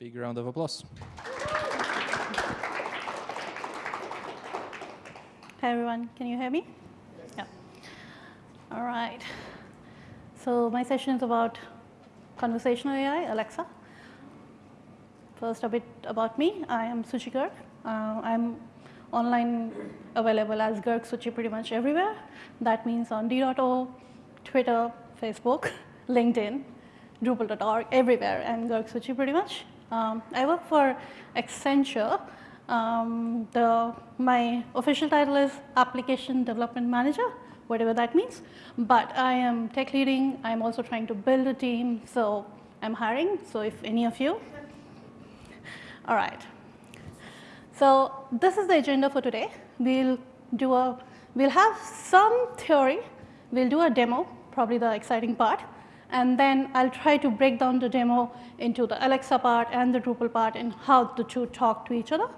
Big round of applause. Hi everyone, can you hear me? Yeah. All right. So my session is about conversational AI, Alexa. First a bit about me. I am Suchi Garg. Uh, I'm online available as Garg Suchi pretty much everywhere. That means on d.o, Twitter, Facebook, LinkedIn, Drupal.org, everywhere, and Garg Suchi pretty much. Um, I work for Accenture. Um, the, my official title is Application Development Manager, whatever that means. But I am tech leading. I'm also trying to build a team. So I'm hiring. So if any of you. All right. So this is the agenda for today. We'll do a, we'll have some theory. We'll do a demo, probably the exciting part and then I'll try to break down the demo into the Alexa part and the Drupal part and how the two talk to each other.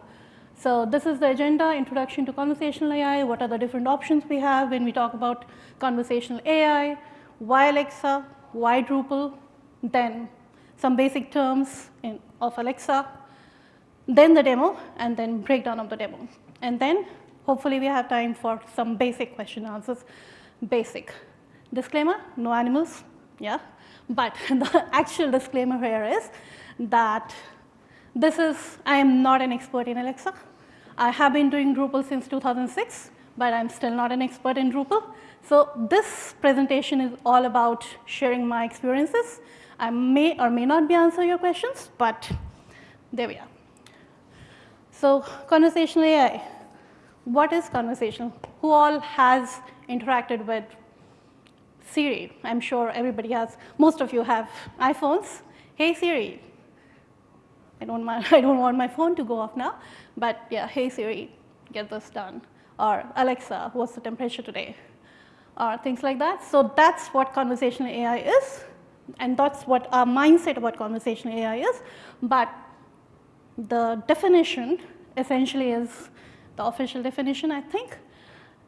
So this is the agenda, introduction to conversational AI, what are the different options we have when we talk about conversational AI, why Alexa, why Drupal, then some basic terms in, of Alexa, then the demo, and then breakdown of the demo. And then hopefully we have time for some basic question answers. Basic. Disclaimer, no animals, yeah. But the actual disclaimer here is that this is, I am not an expert in Alexa. I have been doing Drupal since 2006, but I'm still not an expert in Drupal. So this presentation is all about sharing my experiences. I may or may not be answering your questions, but there we are. So conversational AI. What is conversational? Who all has interacted with Siri. I'm sure everybody has, most of you have iPhones. Hey Siri. I don't, mind, I don't want my phone to go off now, but yeah, hey Siri, get this done. Or Alexa, what's the temperature today? Or things like that. So that's what conversational AI is, and that's what our mindset about conversational AI is. But the definition essentially is the official definition, I think,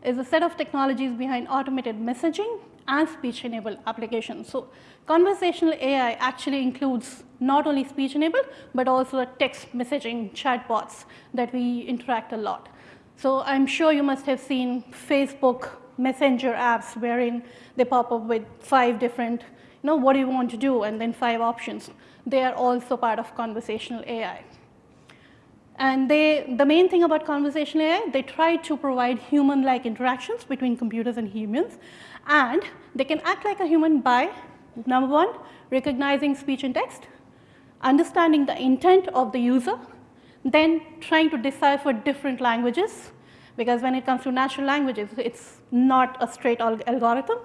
is a set of technologies behind automated messaging and speech-enabled applications. So conversational AI actually includes not only speech-enabled, but also text messaging chatbots that we interact a lot. So I'm sure you must have seen Facebook Messenger apps wherein they pop up with five different, you know, what do you want to do, and then five options. They are also part of conversational AI. And they, the main thing about conversational AI, they try to provide human-like interactions between computers and humans. And they can act like a human by, number one, recognizing speech and text, understanding the intent of the user, then trying to decipher different languages, because when it comes to natural languages, it's not a straight algorithm.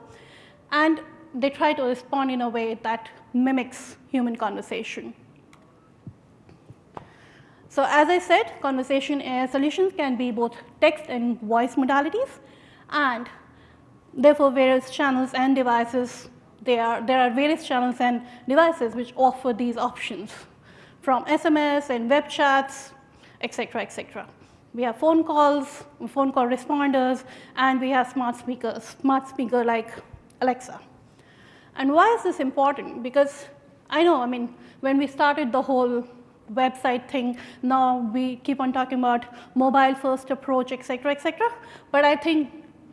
And they try to respond in a way that mimics human conversation. So as I said, conversation solutions can be both text and voice modalities. And Therefore, various channels and devices, there are, there are various channels and devices which offer these options from SMS and web chats, etc., etc. We have phone calls, phone call responders, and we have smart speakers, smart speaker like Alexa. And why is this important? Because I know, I mean, when we started the whole website thing, now we keep on talking about mobile first approach, et cetera, et cetera. But I think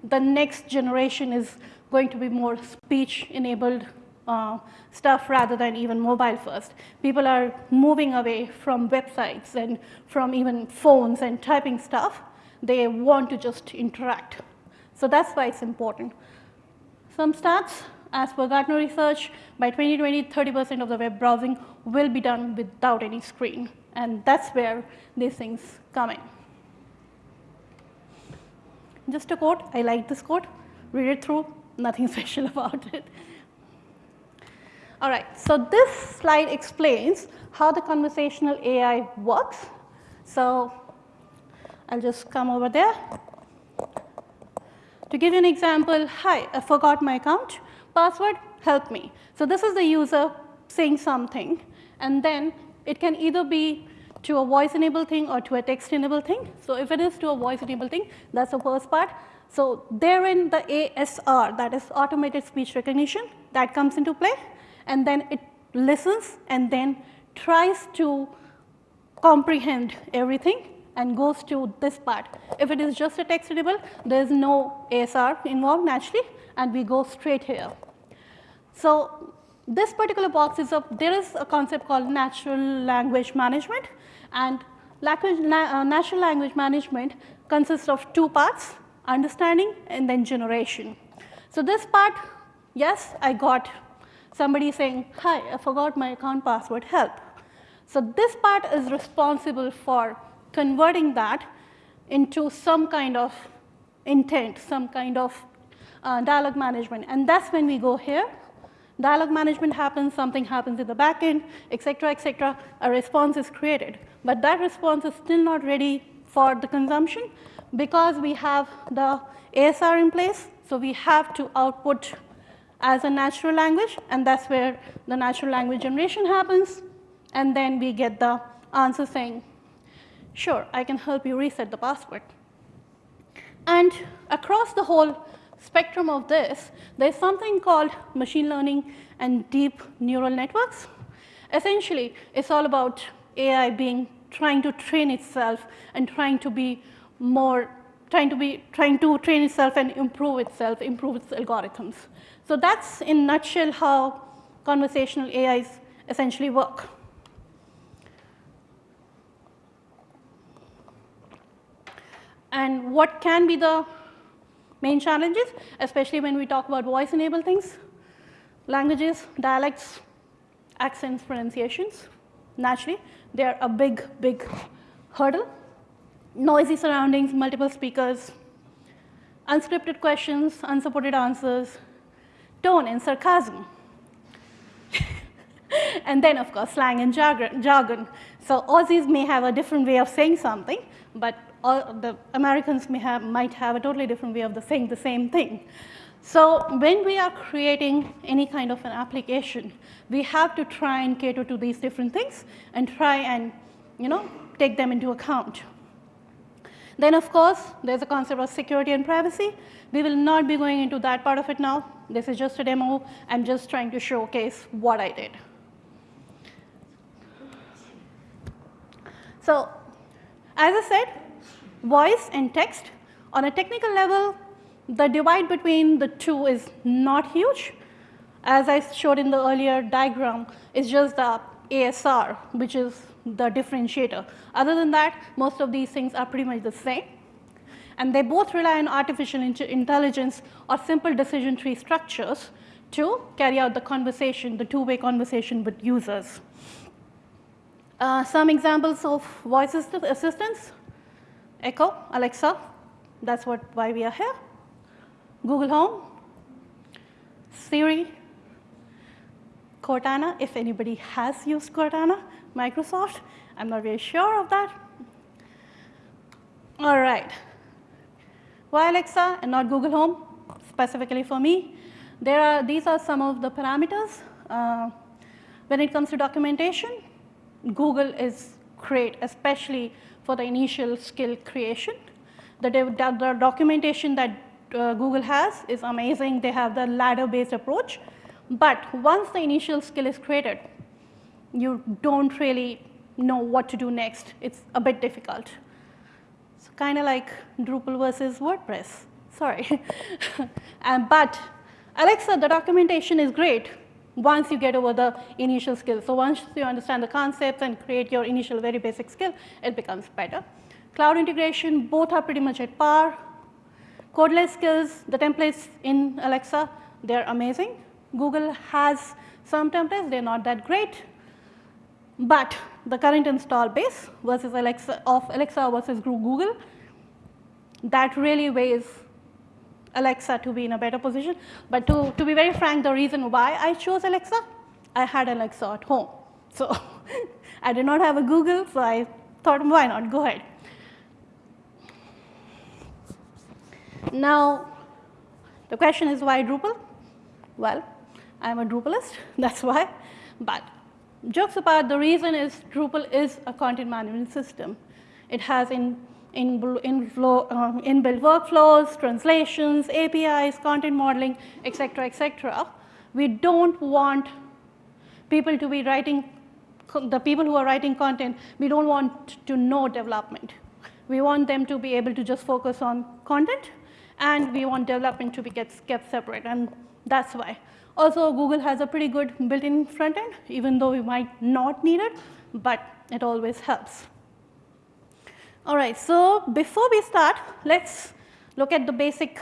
the next generation is going to be more speech enabled uh, stuff rather than even mobile first. People are moving away from websites and from even phones and typing stuff. They want to just interact. So that's why it's important. Some stats, as per Gartner research, by 2020, 30% of the web browsing will be done without any screen. And that's where these things come in. Just a quote, I like this quote, read it through, nothing special about it. All right, so this slide explains how the conversational AI works. So I'll just come over there. To give you an example, hi, I forgot my account, password, help me. So this is the user saying something, and then it can either be to a voice-enabled thing or to a text-enabled thing. So if it is to a voice-enabled thing, that's the first part. So therein the ASR, that is automated speech recognition, that comes into play. And then it listens and then tries to comprehend everything and goes to this part. If it is just a text editable, there is no ASR involved naturally and we go straight here. So this particular box is a, there is a concept called natural language management and language, uh, natural language management consists of two parts, understanding and then generation. So this part, yes, I got somebody saying, hi, I forgot my account password, help. So this part is responsible for converting that into some kind of intent, some kind of uh, dialogue management. And that's when we go here. Dialogue management happens, something happens in the backend, et cetera, et cetera. A response is created. But that response is still not ready for the consumption because we have the ASR in place. So we have to output as a natural language, and that's where the natural language generation happens. And then we get the answer saying, sure, I can help you reset the password. And across the whole spectrum of this, there's something called machine learning and deep neural networks. Essentially, it's all about AI being trying to train itself and trying to be more trying to be trying to train itself and improve itself, improve its algorithms. So that's in nutshell how conversational AIs essentially work. And what can be the main challenges, especially when we talk about voice-enabled things? Languages, dialects, accents, pronunciations. Naturally, they're a big, big hurdle. Noisy surroundings, multiple speakers, unscripted questions, unsupported answers, tone and sarcasm. and then, of course, slang and jargon. So Aussies may have a different way of saying something, but all the Americans may have, might have a totally different way of the saying the same thing. So when we are creating any kind of an application, we have to try and cater to these different things and try and you know, take them into account. Then of course, there's a concept of security and privacy. We will not be going into that part of it now. This is just a demo. I'm just trying to showcase what I did. So as I said, voice and text. On a technical level, the divide between the two is not huge. As I showed in the earlier diagram, it's just the ASR, which is the differentiator. Other than that, most of these things are pretty much the same. And they both rely on artificial intelligence or simple decision tree structures to carry out the conversation, the two-way conversation with users. Uh, some examples of voice assistants Echo, Alexa, that's what, why we are here. Google Home, Siri, Cortana, if anybody has used Cortana, Microsoft, I'm not very sure of that. All right. Why Alexa and not Google Home, specifically for me? There are, these are some of the parameters. Uh, when it comes to documentation, Google is great, especially for the initial skill creation. The, the documentation that uh, Google has is amazing. They have the ladder-based approach. But once the initial skill is created, you don't really know what to do next. It's a bit difficult. It's kind of like Drupal versus WordPress. Sorry. and, but Alexa, the documentation is great once you get over the initial skill. So once you understand the concepts and create your initial very basic skill, it becomes better. Cloud integration, both are pretty much at par. Codeless skills, the templates in Alexa, they're amazing. Google has some templates, they're not that great. But the current install base versus Alexa of Alexa versus Google, that really weighs Alexa to be in a better position. But to, to be very frank, the reason why I chose Alexa, I had Alexa at home. So I did not have a Google, so I thought, why not, go ahead. Now, the question is why Drupal? Well, I'm a Drupalist, that's why. But jokes apart, the reason is Drupal is a content management system. It has in in, in flow, um, inbuilt workflows, translations, APIs, content modeling, et cetera, et cetera. We don't want people to be writing the people who are writing content, we don't want to know development. We want them to be able to just focus on content and we want development to be kept separate and that's why. Also Google has a pretty good built-in front end even though we might not need it, but it always helps. All right, so before we start, let's look at the basic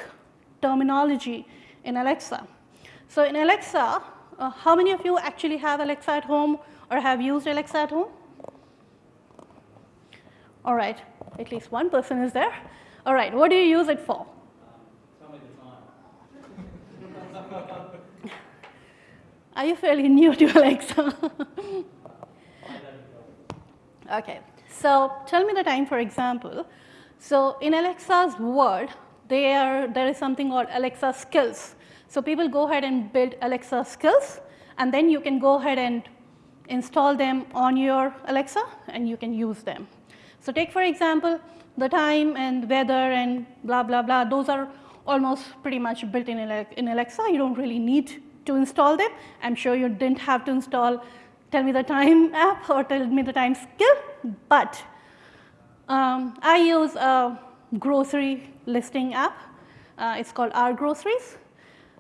terminology in Alexa. So in Alexa, uh, how many of you actually have Alexa at home or have used Alexa at home? All right, at least one person is there. All right, what do you use it for? Are you fairly new to Alexa? okay, so tell me the time, for example. So in Alexa's world, there, there is something called Alexa skills. So people go ahead and build Alexa skills, and then you can go ahead and install them on your Alexa, and you can use them. So take, for example, the time and weather and blah, blah, blah. Those are almost pretty much built in, in Alexa. You don't really need to install them. I'm sure you didn't have to install tell me the time app or tell me the time skill, but um, I use a grocery listing app. Uh, it's called OurGroceries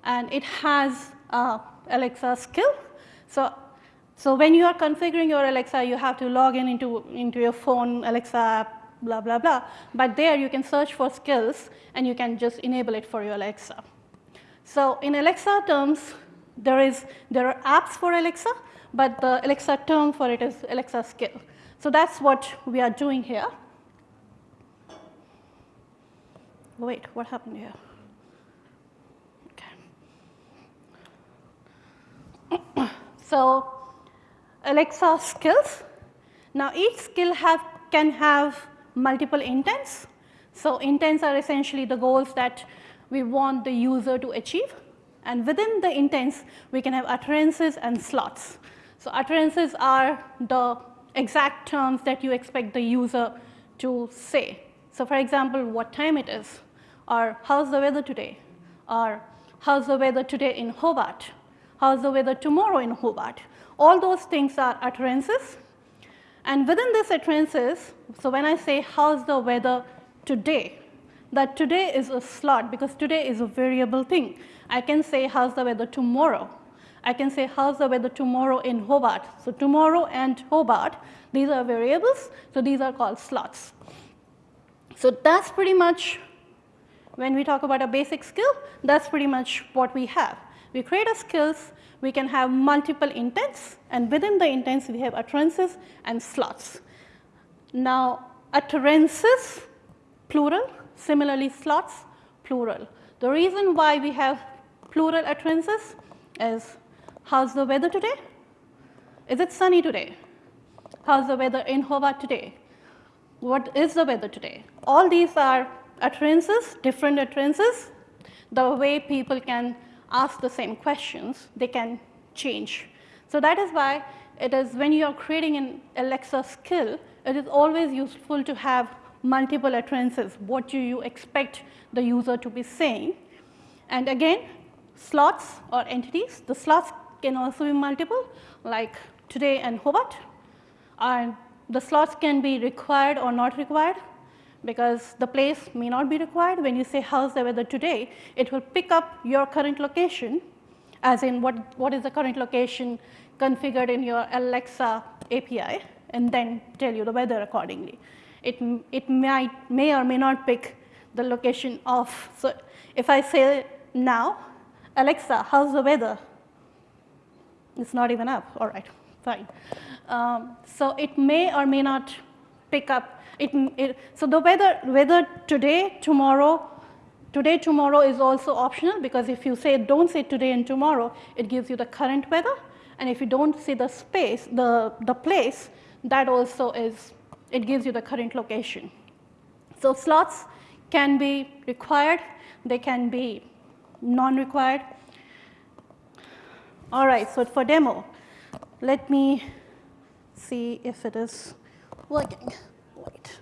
and it has uh, Alexa skill. So, so when you are configuring your Alexa, you have to log in into, into your phone Alexa app, blah, blah, blah. But there you can search for skills and you can just enable it for your Alexa. So in Alexa terms, there, is, there are apps for Alexa, but the Alexa term for it is Alexa skill. So that's what we are doing here. Wait, what happened here? Okay. so Alexa skills. Now each skill have, can have multiple intents. So intents are essentially the goals that we want the user to achieve. And within the intents, we can have utterances and slots. So utterances are the exact terms that you expect the user to say. So for example, what time it is, or how's the weather today, or how's the weather today in Hobart, how's the weather tomorrow in Hobart. All those things are utterances. And within these utterances, so when I say how's the weather today, that today is a slot because today is a variable thing. I can say how's the weather tomorrow. I can say how's the weather tomorrow in Hobart. So tomorrow and Hobart, these are variables, so these are called slots. So that's pretty much, when we talk about a basic skill, that's pretty much what we have. We create a skills, we can have multiple intents, and within the intents we have utterances and slots. Now utterances, plural, similarly slots, plural. The reason why we have plural utterances is how's the weather today? Is it sunny today? How's the weather in Hobart today? What is the weather today? All these are utterances, different utterances. The way people can ask the same questions, they can change. So that is why it is when you are creating an Alexa skill, it is always useful to have multiple utterances. What do you expect the user to be saying? And again, slots or entities, the slots can also be multiple like today and Hobart. And the slots can be required or not required because the place may not be required. When you say how's the weather today, it will pick up your current location as in what, what is the current location configured in your Alexa API and then tell you the weather accordingly. It, it might, may or may not pick the location of, so if I say now, Alexa, how's the weather? It's not even up, all right, fine. Um, so it may or may not pick up, it, it, so the weather, weather today, tomorrow, today, tomorrow is also optional because if you say don't say today and tomorrow, it gives you the current weather. And if you don't see the space, the, the place, that also is, it gives you the current location. So slots can be required, they can be non-required. All right, so for demo, let me see if it is working. Wait.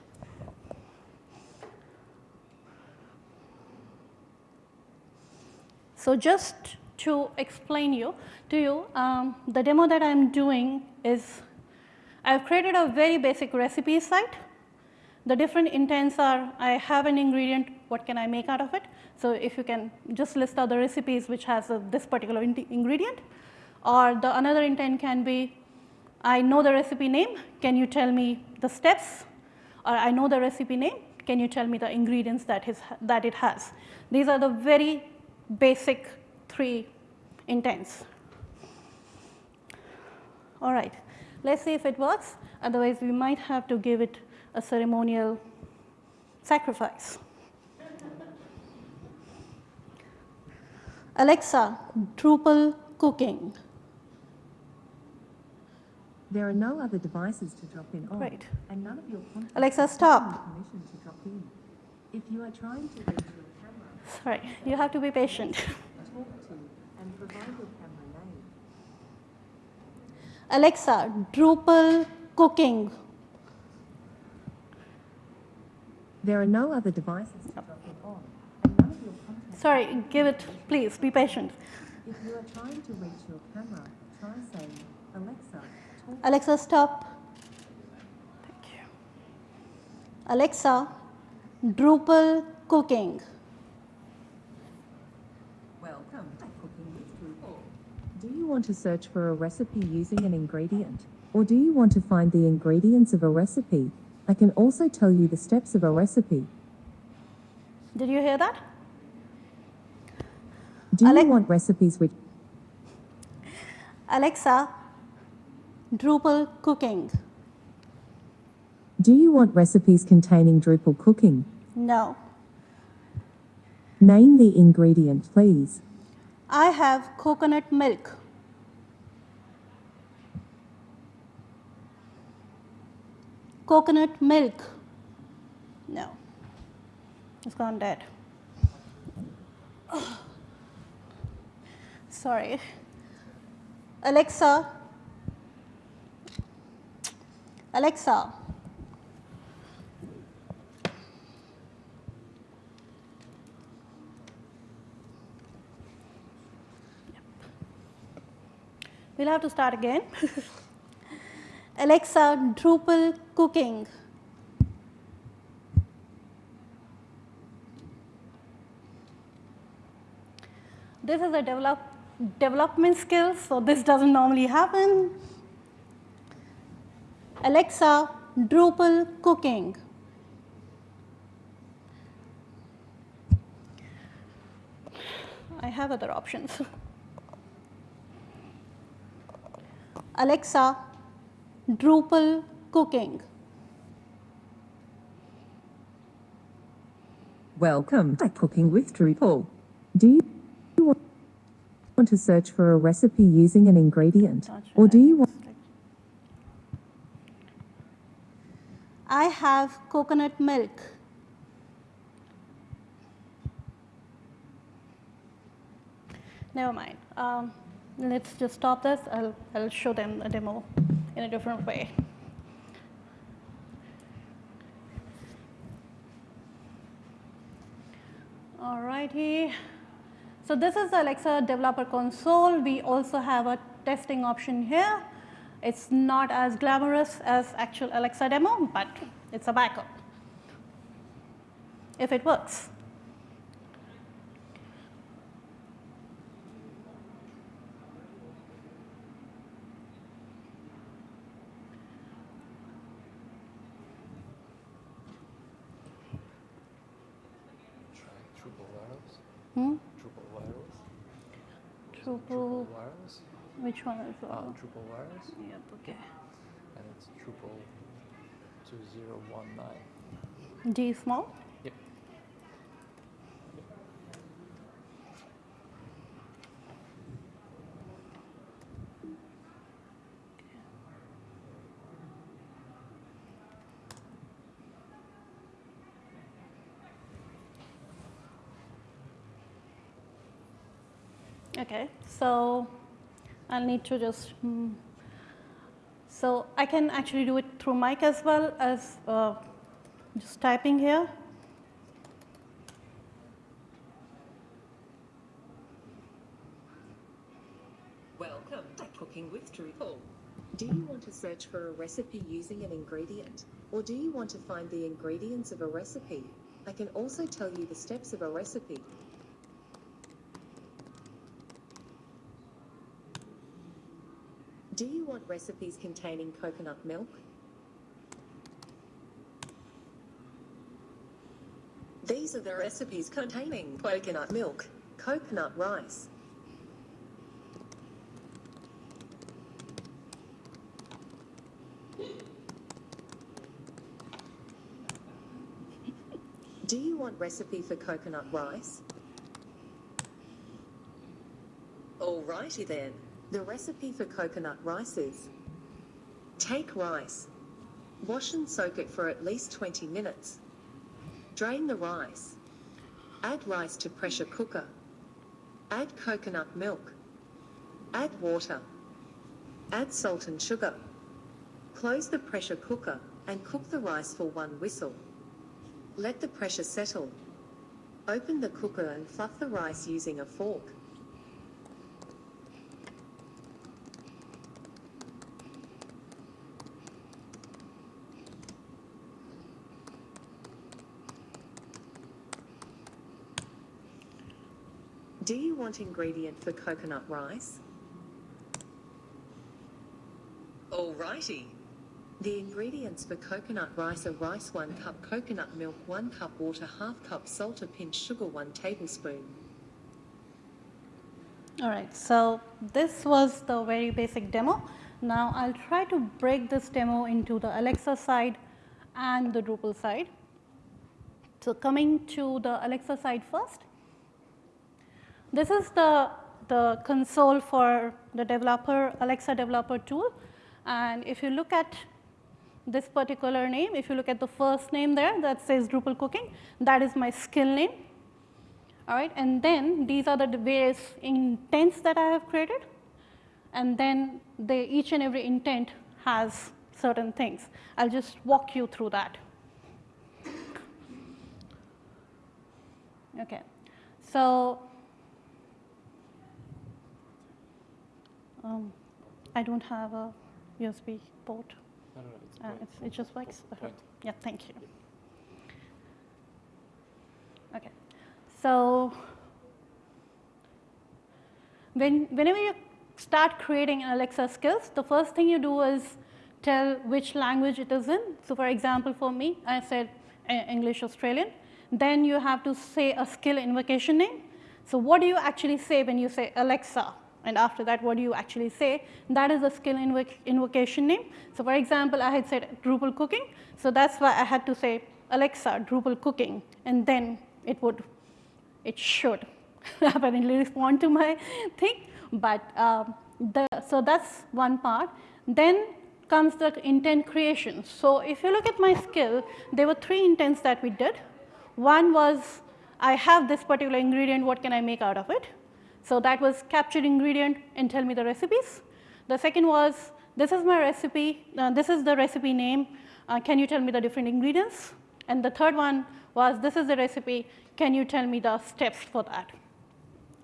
So just to explain you to you, um, the demo that I'm doing is I have created a very basic recipe site. The different intents are I have an ingredient, what can I make out of it? So, if you can just list out the recipes which has a, this particular in ingredient or the another intent can be I know the recipe name, can you tell me the steps or I know the recipe name, can you tell me the ingredients that, is, that it has. These are the very basic three intents. All right, let us see if it works otherwise we might have to give it a ceremonial sacrifice. Alexa, Drupal cooking. There are no other devices to drop in on, Great. and none of your Alexa, stop. given you permission to drop in. If you are trying to reach your camera, Sorry, you have to be patient. talk to and provide your camera name. Alexa, Drupal cooking. There are no other devices to drop in on, and none of your contacts. Sorry, give it, please be patient. If you are trying to reach your camera, try saying, Alexa, talk. Alexa, stop. Thank you. Alexa, Drupal cooking. Welcome to Cooking with Drupal. Do you want to search for a recipe using an ingredient? Or do you want to find the ingredients of a recipe? I can also tell you the steps of a recipe. Did you hear that? Do you want recipes which Alexa, Drupal cooking. Do you want recipes containing Drupal cooking? No. Name the ingredient, please. I have coconut milk. Coconut milk. No. It's gone dead. Sorry. Alexa. Alexa. We'll have to start again. Alexa, Drupal cooking. This is a develop, development skills, so this doesn't normally happen. Alexa, Drupal cooking. I have other options. Alexa, Drupal cooking. Welcome to Cooking with Drupal. Do want to search for a recipe using an ingredient? Or do you want I have coconut milk. Never mind. Um, let's just stop this. I'll, I'll show them a demo in a different way. All righty. So this is the Alexa developer console. We also have a testing option here. It's not as glamorous as actual Alexa demo, but it's a backup if it works. Try Drupal Wireless. Hmm? Drupal Wireless. Which one is Uh, uh, Drupal Wireless. Yep, okay. And it's Drupal 2019. D small? Okay, so I'll need to just, mm, so I can actually do it through mic as well as uh, just typing here. Welcome to Cooking with Drupal. Do you want to search for a recipe using an ingredient? Or do you want to find the ingredients of a recipe? I can also tell you the steps of a recipe. Do you want recipes containing coconut milk? These are the recipes containing coconut milk, coconut rice, Do you want recipe for coconut rice? Alrighty then. The recipe for coconut rice is Take rice. Wash and soak it for at least 20 minutes. Drain the rice. Add rice to pressure cooker. Add coconut milk. Add water. Add salt and sugar. Close the pressure cooker and cook the rice for one whistle. Let the pressure settle. Open the cooker and fluff the rice using a fork. Do you want ingredient for coconut rice? Alrighty. The ingredients for coconut rice are rice 1 cup coconut milk 1 cup water half cup salt a pinch sugar 1 tablespoon. All right, so this was the very basic demo. Now I'll try to break this demo into the Alexa side and the Drupal side. So coming to the Alexa side first. This is the, the console for the developer, Alexa developer tool. And if you look at this particular name, if you look at the first name there that says Drupal cooking, that is my skill name. All right, and then these are the various intents that I have created. And then they, each and every intent has certain things. I'll just walk you through that. Okay, so um, I don't have a USB port. No, no, no. It's Uh, it's, it just works. Point. Yeah, thank you. Okay, so when, whenever you start creating Alexa skills, the first thing you do is tell which language it is in. So for example, for me, I said uh, English Australian. Then you have to say a skill invocation name. So what do you actually say when you say Alexa? And after that, what do you actually say? That is a skill invoc invocation name. So for example, I had said Drupal cooking. So that's why I had to say Alexa Drupal cooking. And then it would, it should apparently respond to my thing. But um, the, so that's one part. Then comes the intent creation. So if you look at my skill, there were three intents that we did. One was, I have this particular ingredient, what can I make out of it? So that was capture ingredient and tell me the recipes. The second was, this is my recipe, uh, this is the recipe name, uh, can you tell me the different ingredients? And the third one was, this is the recipe, can you tell me the steps for that?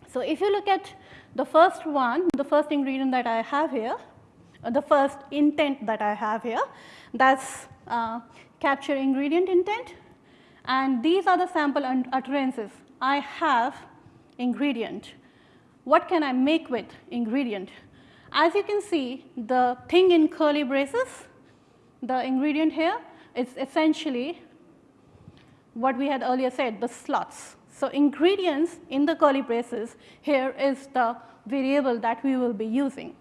So if you look at the first one, the first ingredient that I have here, uh, the first intent that I have here, that's uh, capture ingredient intent. And these are the sample utterances. I have ingredient. What can I make with ingredient? As you can see, the thing in curly braces, the ingredient here, is essentially what we had earlier said, the slots. So ingredients in the curly braces here is the variable that we will be using.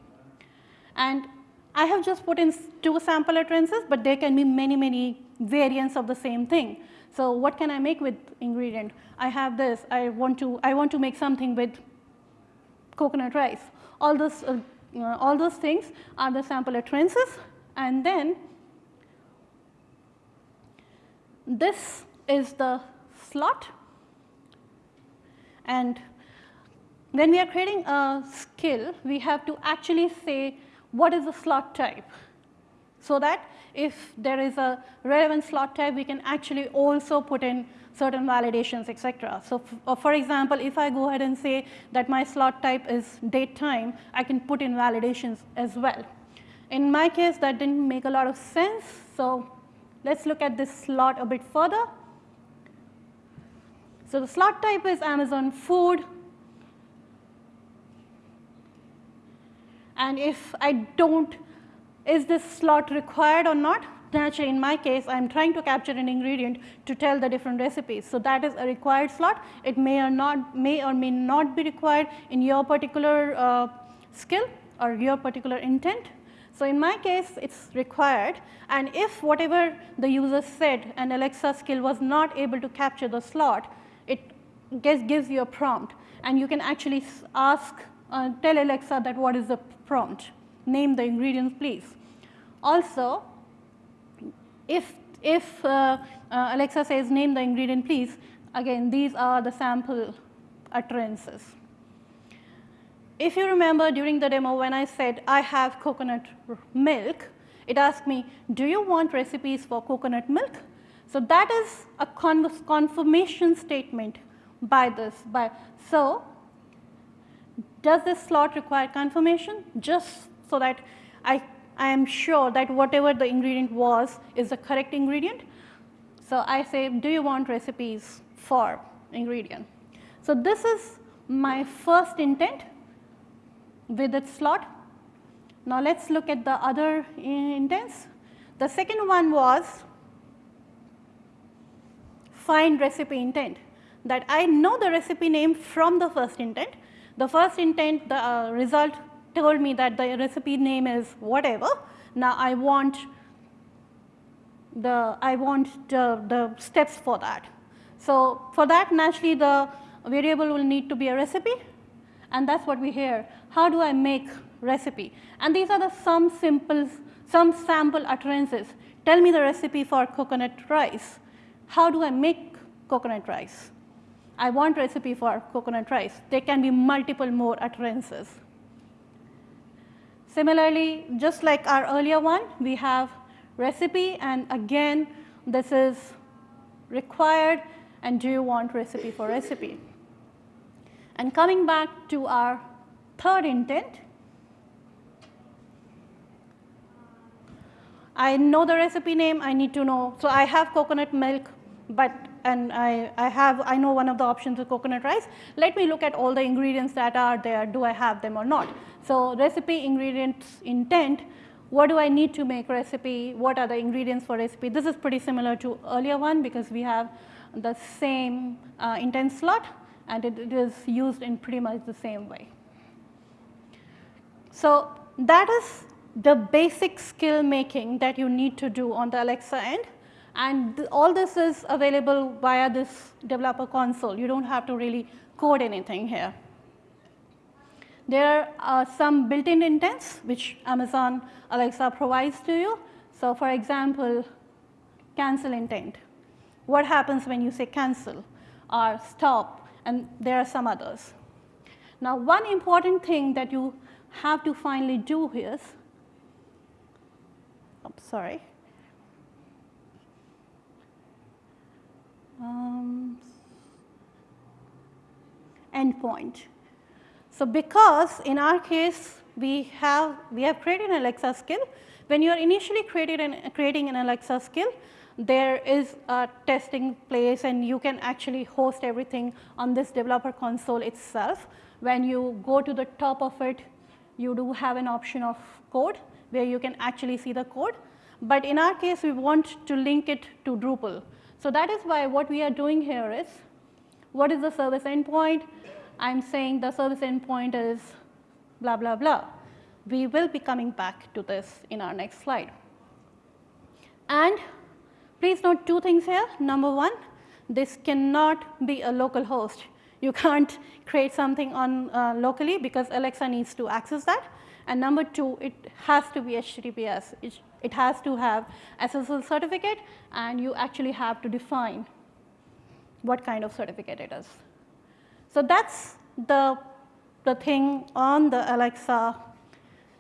And I have just put in two sample utterances, but there can be many, many variants of the same thing. So what can I make with ingredient? I have this, I want to, I want to make something with coconut rice. All those, uh, uh, all those things are the sample utterances. And then this is the slot. And when we are creating a skill, we have to actually say what is the slot type so that if there is a relevant slot type, we can actually also put in certain validations, etc. So uh, for example, if I go ahead and say that my slot type is date time, I can put in validations as well. In my case, that didn't make a lot of sense. So let's look at this slot a bit further. So the slot type is Amazon food. And if I don't, is this slot required or not? Naturally, in my case, I'm trying to capture an ingredient to tell the different recipes. So that is a required slot. It may or not, may or may not be required in your particular uh, skill or your particular intent. So in my case, it's required. And if whatever the user said and Alexa skill was not able to capture the slot, it gives you a prompt. And you can actually ask, uh, tell Alexa that what is the prompt. Name the ingredients, please. Also, if, if uh, uh, Alexa says name the ingredient, please, again, these are the sample utterances. If you remember during the demo when I said I have coconut milk, it asked me, do you want recipes for coconut milk? So that is a confirmation statement by this. By, so does this slot require confirmation? Just so that I, I am sure that whatever the ingredient was is the correct ingredient. So I say, do you want recipes for ingredient? So this is my first intent with its slot. Now let's look at the other intents. The second one was find recipe intent that I know the recipe name from the first intent. The first intent the uh, result told me that the recipe name is whatever. Now I want the I want the, the steps for that. So for that naturally the variable will need to be a recipe and that's what we hear. How do I make recipe? And these are the some simple, some sample utterances. Tell me the recipe for coconut rice. How do I make coconut rice? I want recipe for coconut rice. There can be multiple more utterances. Similarly, just like our earlier one, we have recipe and again this is required and do you want recipe for recipe. And coming back to our third intent, I know the recipe name, I need to know. So I have coconut milk, but and I, I have, I know one of the options is coconut rice. Let me look at all the ingredients that are there, do I have them or not? So recipe, ingredients, intent, what do I need to make recipe, what are the ingredients for recipe? This is pretty similar to earlier one because we have the same uh, intent slot and it, it is used in pretty much the same way. So that is the basic skill making that you need to do on the Alexa end and th all this is available via this developer console. You do not have to really code anything here. There are some built-in intents which Amazon Alexa provides to you. So for example, cancel intent. What happens when you say cancel or stop and there are some others. Now one important thing that you have to finally do is, oh, sorry, um, endpoint. So because in our case we have we have created an Alexa skill, when you are initially created an, creating an Alexa skill, there is a testing place and you can actually host everything on this developer console itself. When you go to the top of it, you do have an option of code where you can actually see the code. But in our case, we want to link it to Drupal. So that is why what we are doing here is, what is the service endpoint? I'm saying the service endpoint is blah, blah, blah. We will be coming back to this in our next slide. And Please note two things here. Number one, this cannot be a local host. You can't create something on uh, locally because Alexa needs to access that. And number two, it has to be HTTPS. It, it has to have SSL certificate and you actually have to define what kind of certificate it is. So that's the, the thing on the Alexa.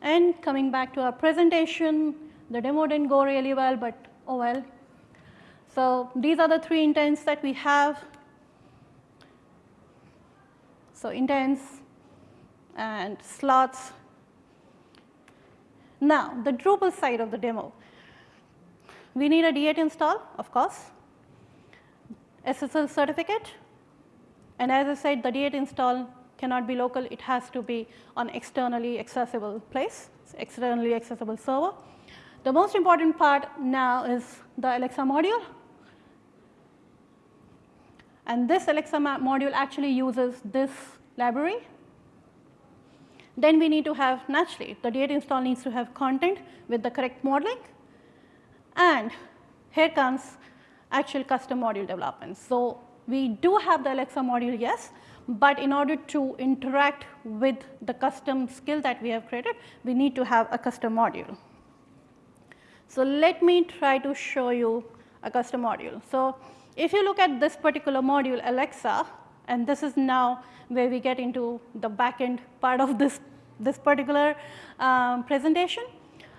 And coming back to our presentation, the demo didn't go really well, but oh well, so these are the three intents that we have. So intents and slots Now, the Drupal side of the demo. We need a D8 install, of course, SSL certificate, and as I said, the D8 install cannot be local, it has to be on externally accessible place, externally accessible server. The most important part now is the Alexa module. And this Alexa module actually uses this library. Then we need to have, naturally, the D8 install needs to have content with the correct modeling. And here comes actual custom module development. So we do have the Alexa module, yes, but in order to interact with the custom skill that we have created, we need to have a custom module. So let me try to show you a custom module. So if you look at this particular module, Alexa, and this is now where we get into the backend part of this, this particular um, presentation,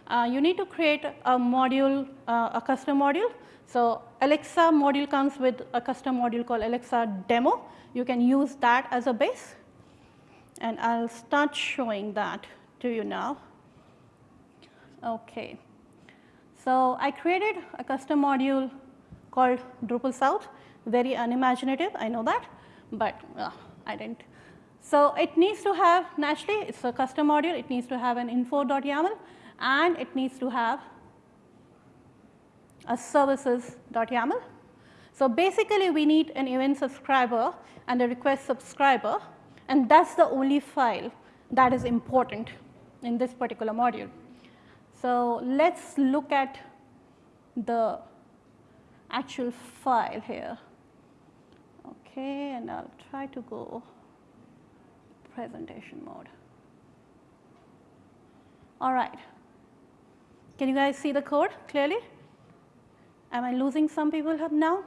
uh, you need to create a module, uh, a custom module. So Alexa module comes with a custom module called Alexa demo. You can use that as a base. And I'll start showing that to you now. Okay. So I created a custom module called Drupal South, very unimaginative, I know that, but uh, I didn't. So it needs to have, naturally, it's a custom module, it needs to have an info.yaml, and it needs to have a services.yaml. So basically, we need an event subscriber and a request subscriber, and that's the only file that is important in this particular module. So let's look at the actual file here. Okay, and I'll try to go presentation mode. All right. Can you guys see the code clearly? Am I losing some people now?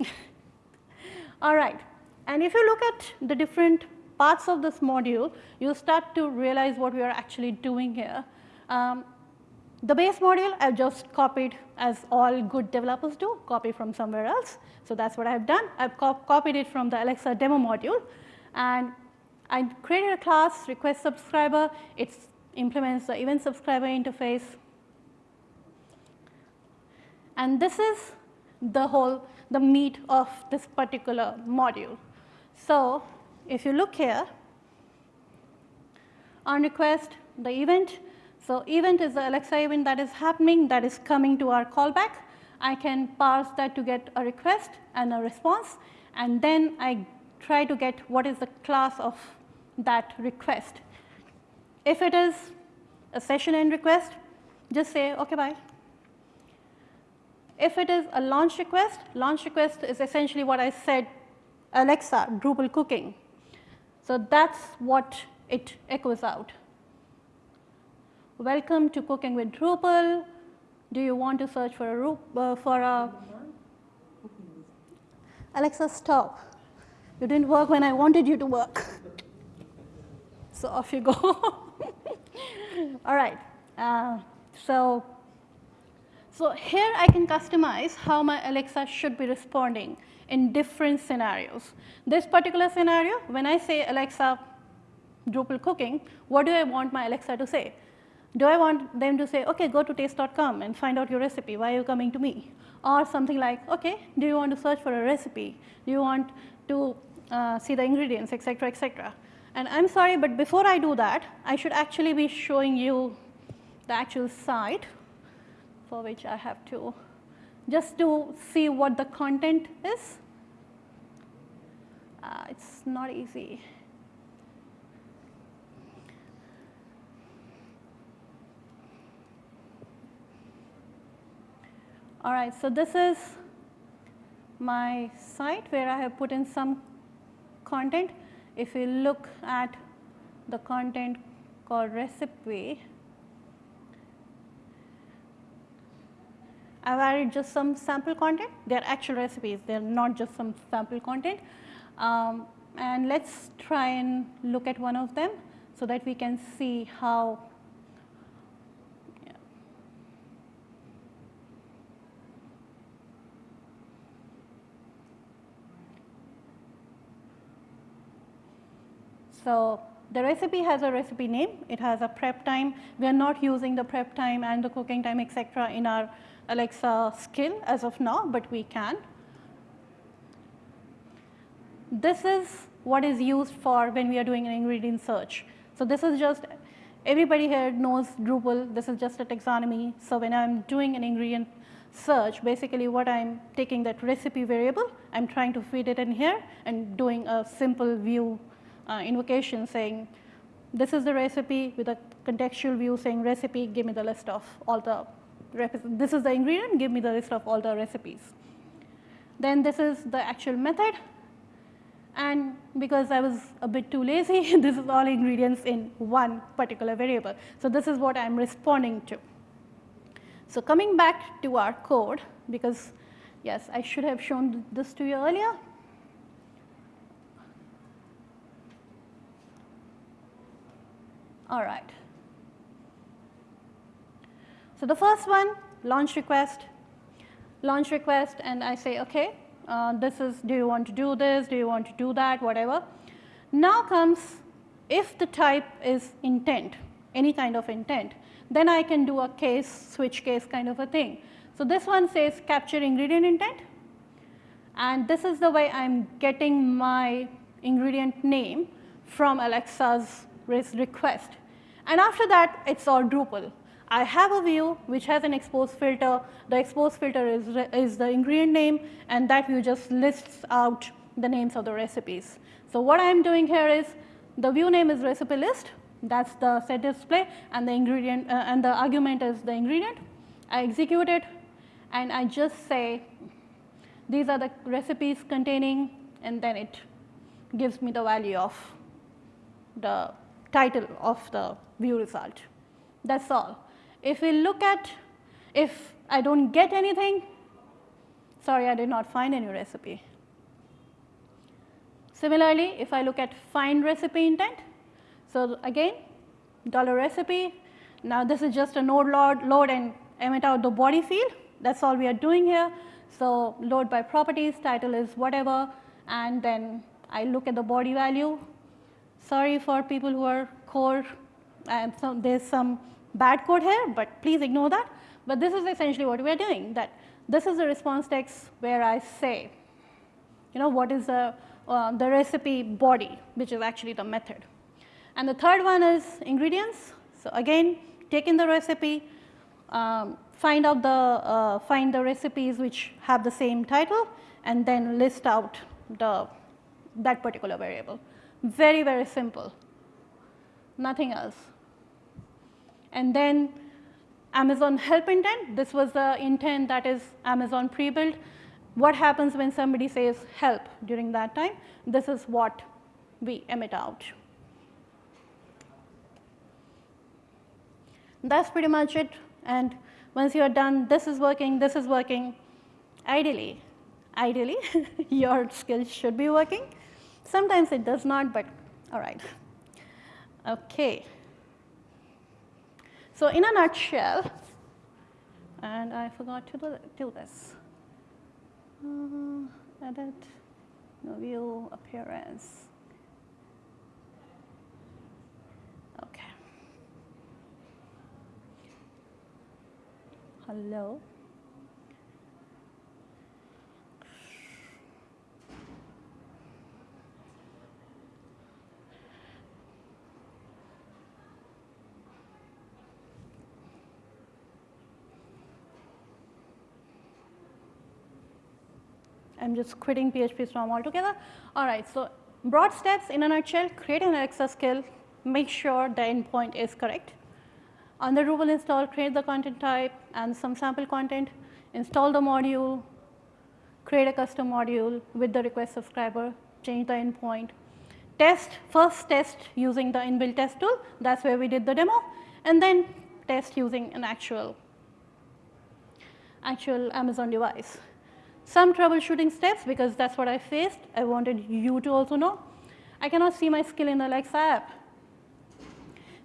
All right. And if you look at the different parts of this module, you start to realize what we are actually doing here. Um, the base module I've just copied as all good developers do, copy from somewhere else. So that's what I've done. I've co copied it from the Alexa demo module. And I created a class, request subscriber. It implements the event subscriber interface. And this is the whole, the meat of this particular module. So if you look here, on request, the event so event is the Alexa event that is happening that is coming to our callback. I can parse that to get a request and a response, and then I try to get what is the class of that request. If it is a session end request, just say, OK, bye. If it is a launch request, launch request is essentially what I said, Alexa, Drupal cooking. So that's what it echoes out. Welcome to Cooking with Drupal. Do you want to search for a, uh, for a Alexa, stop. You didn't work when I wanted you to work. So off you go. All right. Uh, so, so here I can customize how my Alexa should be responding in different scenarios. This particular scenario, when I say Alexa Drupal cooking, what do I want my Alexa to say? Do I want them to say, OK, go to taste.com and find out your recipe. Why are you coming to me? Or something like, OK, do you want to search for a recipe? Do you want to uh, see the ingredients, et cetera, et cetera? And I'm sorry, but before I do that, I should actually be showing you the actual site for which I have to, just to see what the content is. Uh, it's not easy. All right, so this is my site where I have put in some content. If you look at the content called recipe, I've added just some sample content. They're actual recipes. They're not just some sample content. Um, and let's try and look at one of them so that we can see how So the recipe has a recipe name, it has a prep time. We are not using the prep time and the cooking time, etc., in our Alexa skill as of now, but we can. This is what is used for when we are doing an ingredient search. So this is just, everybody here knows Drupal, this is just a taxonomy. So when I'm doing an ingredient search, basically what I'm taking that recipe variable, I'm trying to feed it in here and doing a simple view uh, invocation saying, this is the recipe with a contextual view saying recipe, give me the list of all the, this is the ingredient, give me the list of all the recipes. Then this is the actual method. And because I was a bit too lazy, this is all ingredients in one particular variable. So this is what I'm responding to. So coming back to our code, because yes, I should have shown this to you earlier. All right. So the first one, launch request, launch request, and I say, okay, uh, this is, do you want to do this, do you want to do that, whatever. Now comes, if the type is intent, any kind of intent, then I can do a case, switch case kind of a thing. So this one says capture ingredient intent, and this is the way I'm getting my ingredient name from Alexa's request. And after that, it's all Drupal. I have a view which has an expose filter. The expose filter is, is the ingredient name, and that view just lists out the names of the recipes. So what I'm doing here is the view name is recipe list. That's the set display, and the ingredient uh, and the argument is the ingredient. I execute it, and I just say these are the recipes containing, and then it gives me the value of the title of the view result. That's all. If we look at, if I don't get anything, sorry, I did not find any recipe. Similarly, if I look at find recipe intent, so again, dollar recipe, now this is just a node load, load and emit out the body field. That's all we are doing here. So load by properties, title is whatever, and then I look at the body value. Sorry for people who are core, and so there's some bad code here, but please ignore that. But this is essentially what we are doing, that this is the response text where I say, you know, what is the, uh, the recipe body, which is actually the method. And the third one is ingredients. So again, take in the recipe, um, find out the, uh, find the recipes which have the same title, and then list out the, that particular variable. Very, very simple, nothing else. And then Amazon help intent, this was the intent that is Amazon pre-built. What happens when somebody says help during that time? This is what we emit out. That's pretty much it. And once you're done, this is working, this is working, ideally, ideally, your skills should be working. Sometimes it does not, but all right. Okay. So in a nutshell, and I forgot to do, this. Uh, edit, no view, appearance. Okay. Hello. I'm just quitting PHP Storm altogether. All right, so broad steps in a nutshell, create an Alexa skill, make sure the endpoint is correct. On the Drupal install, create the content type and some sample content, install the module, create a custom module with the request subscriber, change the endpoint, test, first test using the inbuilt test tool, that's where we did the demo, and then test using an actual, actual Amazon device. Some troubleshooting steps because that's what I faced. I wanted you to also know. I cannot see my skill in the Alexa app.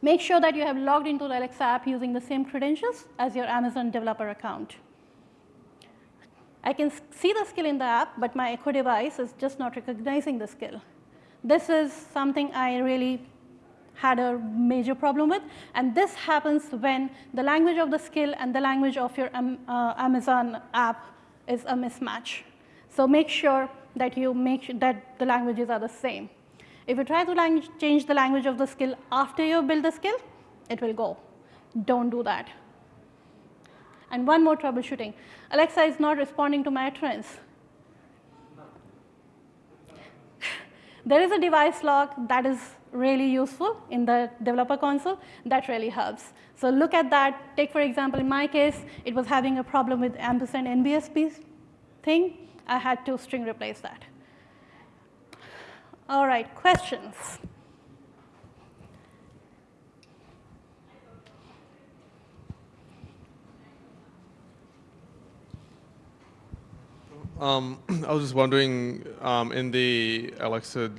Make sure that you have logged into the Alexa app using the same credentials as your Amazon developer account. I can see the skill in the app, but my Echo device is just not recognizing the skill. This is something I really had a major problem with. And this happens when the language of the skill and the language of your um, uh, Amazon app is a mismatch. So make sure that you make sure that the languages are the same. If you try to change the language of the skill after you build the skill, it will go. Don't do that. And one more troubleshooting. Alexa is not responding to my utterance. there is a device log that is really useful in the developer console. That really helps. So look at that. Take, for example, in my case, it was having a problem with ampersand NBSP thing. I had to string replace that. All right, questions? Um, I was just wondering, um, in the Alexa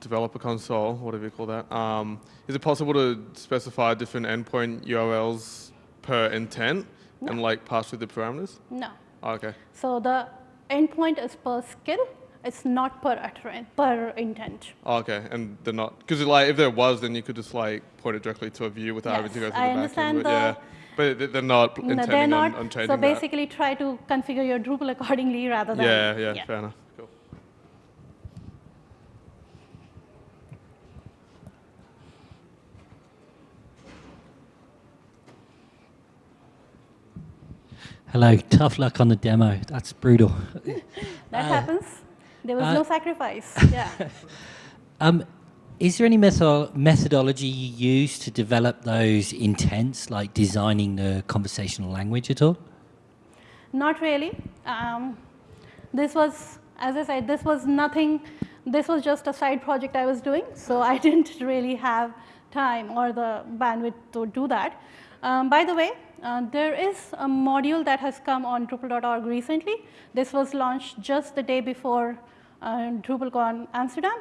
developer console, whatever you call that, um, is it possible to specify different endpoint URLs per intent No. and like pass through the parameters? No. Oh, okay. So the endpoint is per skill. It's not per utterance, per intent. Oh, okay, and they're not because like if there was, then you could just like point it directly to a view without having to go through I the back understand end. But yeah, but they- they're not No, intending they're not. on changing so that. basically, try to configure your Drupal accordingly rather than. Yeah, yeah, fair enough. Cool. Hello, tough luck on the demo. That's brutal. That Uh, happens. There was uh, no sacrifice. Yeah. Um, is there any metho- methodology you use to develop those intents, like designing the conversational language at all? Not really. Um, this was, as I said, this was nothing. This was just a side project I was doing, so I didn't really have time or the bandwidth to do that. Um, by the way, uh, there is a module that has come on Drupal.org recently. This was launched just the day before uh, DrupalCon Amsterdam.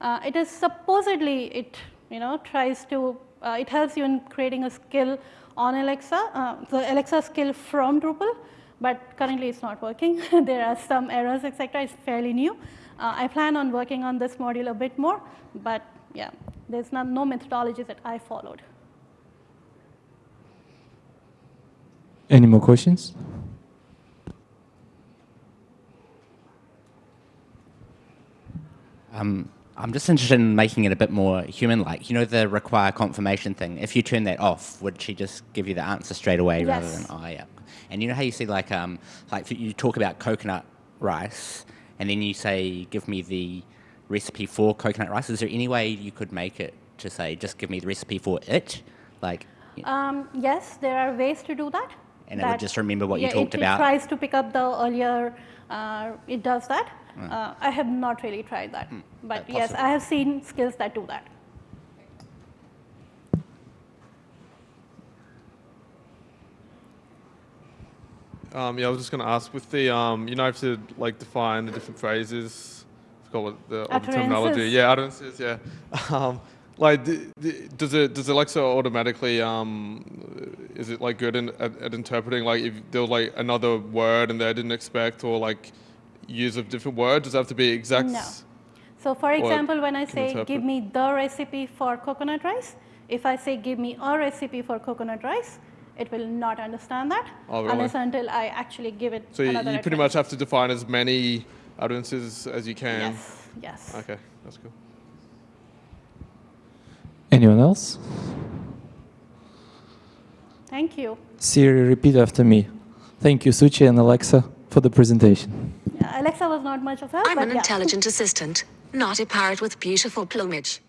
Uh, it is supposedly it you know tries to uh, it helps you in creating a skill on Alexa, uh, the Alexa skill from Drupal, but currently it's not working. there are some errors, etc. It's fairly new. Uh, I plan on working on this module a bit more, but yeah, there's no methodology that I followed. Any more questions? Um, I'm just interested in making it a bit more human-like. You know the require confirmation thing. If you turn that off, would she just give you the answer straight away rather than oh yeah? And you know how you see like um like you talk about coconut rice, and then you say give me the recipe for coconut rice. Is there any way you could make it to say just give me the recipe for it, like? Um, yes, there are ways to do that. And it would just remember what you talked it, about? It tries to pick up the earlier, uh, it does that. Uh, I have not really tried that. But Uh, yes, possible. I have seen skills that do that. Um, yeah, I was just going to ask with the um, you know, have to like define the different phrases. I forgot what the, all the terminology. Yeah, utterances. Yeah. Um, like, does it does Alexa automatically um, is it like good in, at, at interpreting like if there was like another word and they didn't expect or like use a different word? Does it have to be exact? No. So for example, when I say interpret. give me the recipe for coconut rice, if I say give me a recipe for coconut rice, it will not understand that Oh, really? unless until I actually give it So you, you pretty much have to define as many utterances as you can. Yes, yes. Okay, that's cool. Anyone else? Thank you. Siri, repeat after me. Thank you, Suchi and Alexa, for the presentation. Yeah, Alexa was not much of help, I'm but an yeah. intelligent assistant, not a parrot with beautiful plumage.